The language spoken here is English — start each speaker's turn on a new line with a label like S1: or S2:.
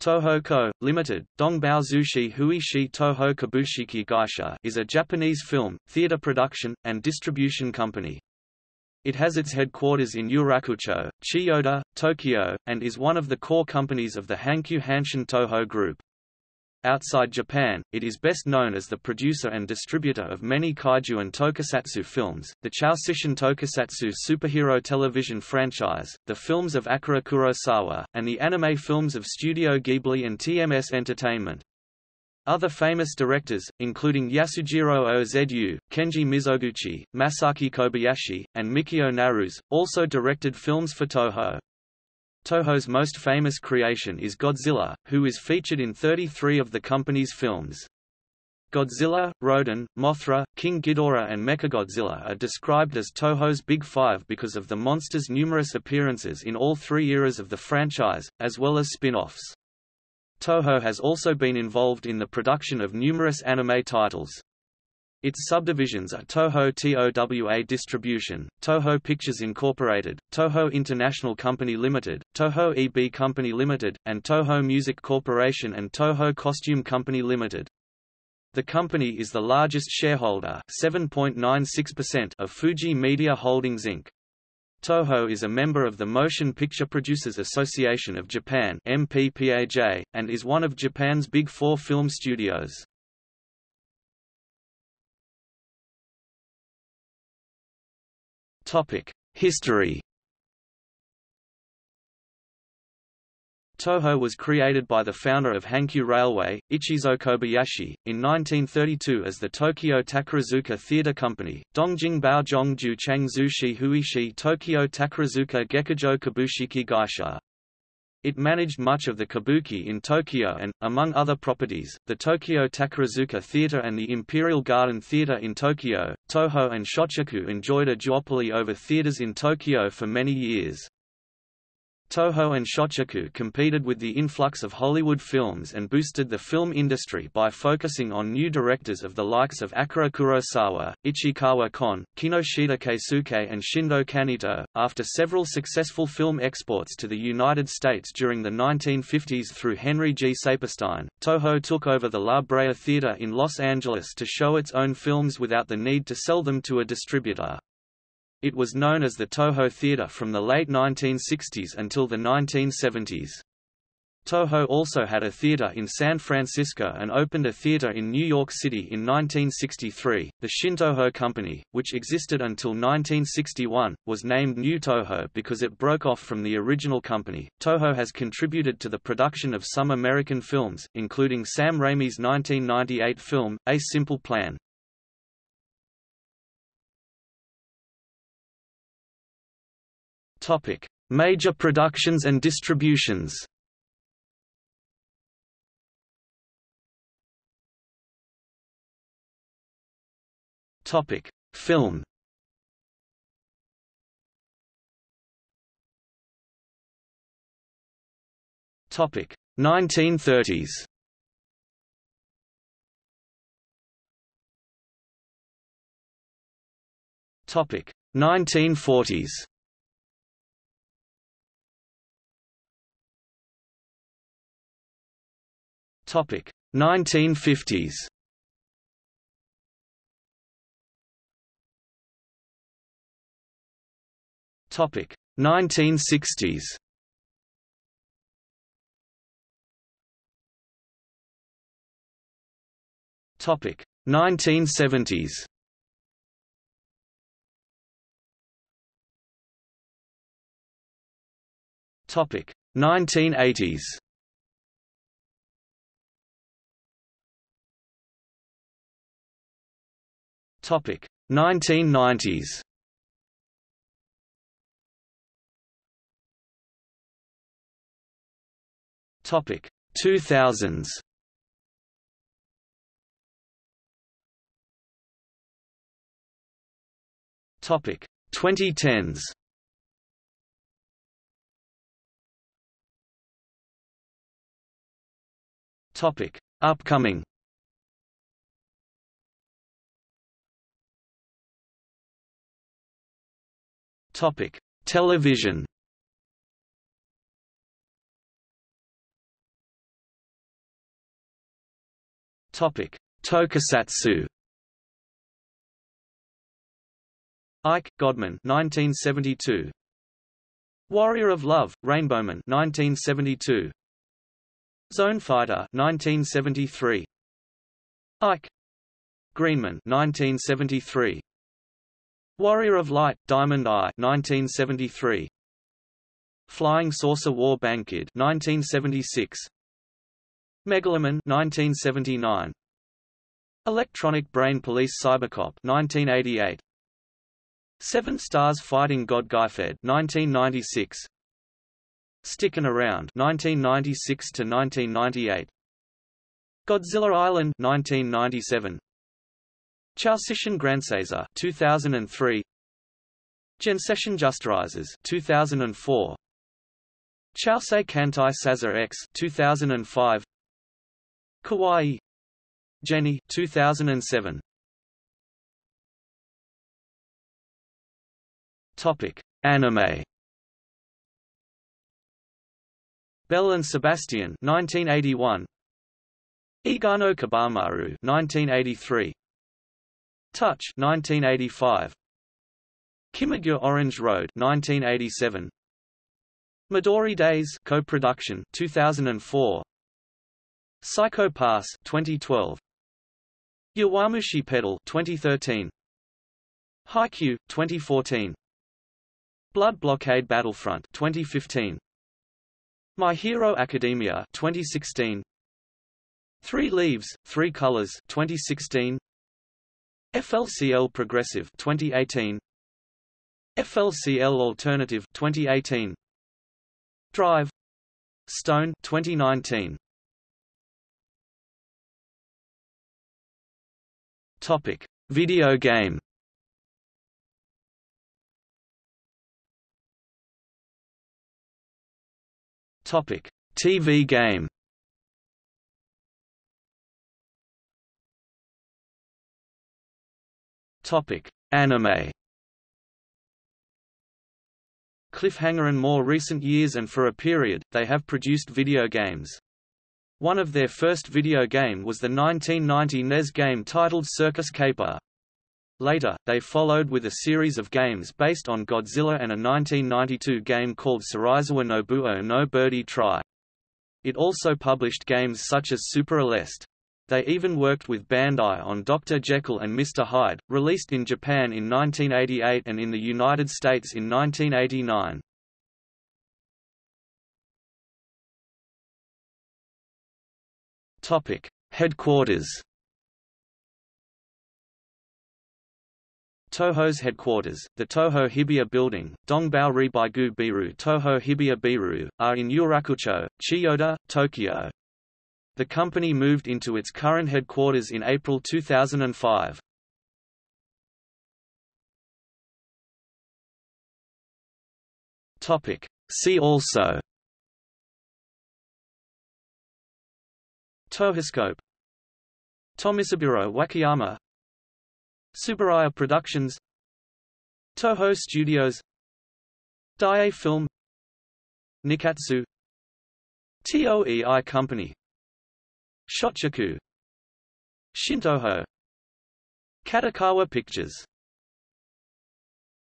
S1: Toho Co., Limited, Dongbao Zushi Huishi Toho Kabushiki Gaisha is a Japanese film, theater production, and distribution company. It has its headquarters in Yurakucho, Chiyoda, Tokyo, and is one of the core companies of the Hankyu Hanshin Toho Group. Outside Japan, it is best known as the producer and distributor of many kaiju and tokusatsu films, the Chouseishin Tokusatsu superhero television franchise, the films of Akira Kurosawa, and the anime films of Studio Ghibli and TMS Entertainment. Other famous directors, including Yasujiro Ozu, Kenji Mizoguchi, Masaki Kobayashi, and Mikio Naruse, also directed films for Toho. Toho's most famous creation is Godzilla, who is featured in 33 of the company's films. Godzilla, Rodan, Mothra, King Ghidorah and Mechagodzilla are described as Toho's Big Five because of the monster's numerous appearances in all three eras of the franchise, as well as spin-offs. Toho has also been involved in the production of numerous anime titles. Its subdivisions are Toho TOWA Distribution, Toho Pictures Incorporated, Toho International Company Limited, Toho EB Company Limited, and Toho Music Corporation and Toho Costume Company Limited. The company is the largest shareholder of Fuji Media Holdings Inc. Toho is a member of the Motion Picture Producers Association of Japan MPPAJ, and is one of Japan's Big Four film studios. History Toho was created by the founder of Hankyu Railway, Ichizo Kobayashi, in 1932 as the Tokyo Takarazuka Theatre Company, Dongjing Baozhongju Changzushi Huishi Tokyo Takarazuka Gekujo Kabushiki Gaisha. It managed much of the kabuki in Tokyo and, among other properties, the Tokyo Takarazuka Theatre and the Imperial Garden Theatre in Tokyo. Toho and Shochiku enjoyed a duopoly over theatres in Tokyo for many years. Toho and Shochiku competed with the influx of Hollywood films and boosted the film industry by focusing on new directors of the likes of Akira Kurosawa, Ichikawa Kon, Kinoshita Keisuke, and Shindo Kaneto. After several successful film exports to the United States during the 1950s through Henry G. Saperstein, Toho took over the La Brea Theater in Los Angeles to show its own films without the need to sell them to a distributor. It was known as the Toho Theatre from the late 1960s until the 1970s. Toho also had a theater in San Francisco and opened a theater in New York City in 1963. The Shintoho Company, which existed until 1961, was named New Toho because it broke off from the original company. Toho has contributed to the production of some American films, including Sam Raimi's 1998 film, A Simple Plan. Topic: Major productions and distributions. Topic: Film. Topic: 1930s. Topic: 1940s. Topic 1950s. Topic 1960s. Topic 1970s. Topic 1980s. Topic 1990s. Topic 2000s. Topic 2010s. Topic Upcoming Topic: Television. Topic: Tokusatsu. Ike Godman 1972. Warrior of Love, Rainbowman 1972. Zone Fighter 1973. Ike Greenman 1973. Warrior of Light, Diamond Eye 1973. Flying Saucer War Bankid 1976. Megaloman 1979. Electronic Brain Police Cybercop 1988. Seven Stars Fighting God Guyferd 1996. Stickin' Around 1996 to 1998. Godzilla Island 1997. Chouseishin Gransazer 2003. Genseishin Justirisers 2004. Chousei Kantai Sazer X 2005. Kawaii Jenny 2007. Topic: Anime. Belle and Sebastian 1981. Igano Kabamaru 1983. Touch 1985. Kimagure Orange Road 1987. Midori Days co-production 2004. Psycho Pass 2012. Yowamushi Pedal 2013. Haikyuu 2014. Blood Blockade Battlefront 2015. My Hero Academia 2016. Three Leaves, Three Colors 2016. FLCL Progressive 2018. FLCL Alternative 2018. Drive Stone 2019. Topic: Video game. Topic: TV game. Topic: Anime. Cliffhanger in more recent years and for a period, they have produced video games. One of their first video game was the 1990 NES game titled Circus Caper. Later, they followed with a series of games based on Godzilla and a 1992 game called Serizawa Nobuo no Birdie Try. It also published games such as Super Aleste. They even worked with Bandai on Dr. Jekyll and Mr. Hyde, released in Japan in 1988 and in the United States in 1989. Topic: Headquarters Toho's headquarters, the Toho Hibiya Building, Dongbao Ribaigu Biru Toho Hibiya Biru, are in Yurakucho, Chiyoda, Tokyo. The company moved into its current headquarters in April 2005. Topic. See also. Tohoscope Tomisaburo Wakayama. Tsuburaya Productions. Toho Studios. Daiei Film. Nikkatsu. TOEI Company Shochiku. Shintoho. Kadokawa Pictures